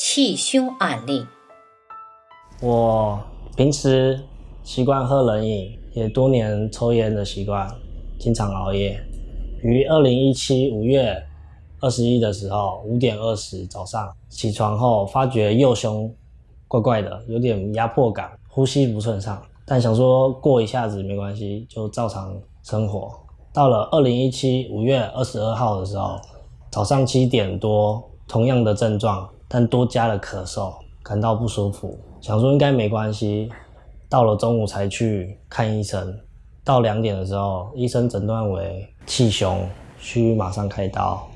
气胸案例。我平时习惯喝冷饮，也多年抽烟的习惯，经常熬夜。于二零一七五月二十一的时候，五点二十早上起床后，发觉右胸怪怪的，有点压迫感，呼吸不顺畅。但想说过一下子没关系，就照常生活。到了二零一七五月二十二号的时候，早上七点多，同样的症状，但多加了咳嗽，感到不舒服，想说应该没关系。到了中午才去看医生，到两点的时候，医生诊断为气胸，需马上开刀。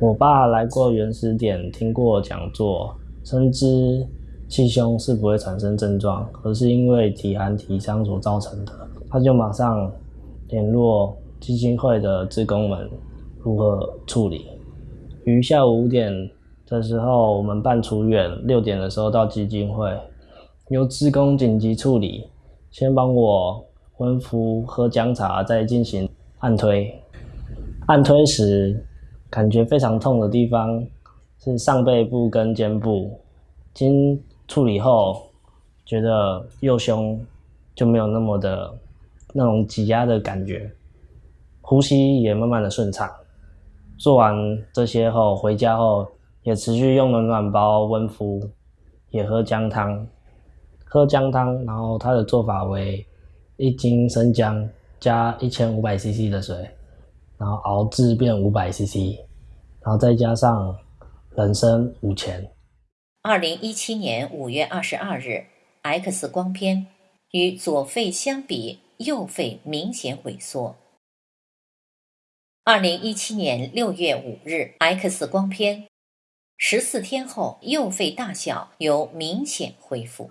我爸来过原始点，听过讲座，深知气胸是不会产生症状，而是因为体寒体伤所造成的，他就马上联络。基金会的职工们如何处理？于下午五点的时候，我们办出院；六点的时候到基金会，由职工紧急处理，先帮我温敷、喝姜茶，再进行按推。按推时，感觉非常痛的地方是上背部跟肩部。经处理后，觉得右胸就没有那么的那种挤压的感觉。呼吸也慢慢的顺畅。做完这些后，回家后也持续用暖暖包温敷，也喝姜汤。喝姜汤，然后它的做法为一斤生姜加一千五百 CC 的水，然后熬制变五百 CC，然后再加上人参五钱。二零一七年五月二十二日，X 光片与左肺相比，右肺明显萎缩。二零一七年六月五日，X 光片，十四天后右肺大小有明显恢复。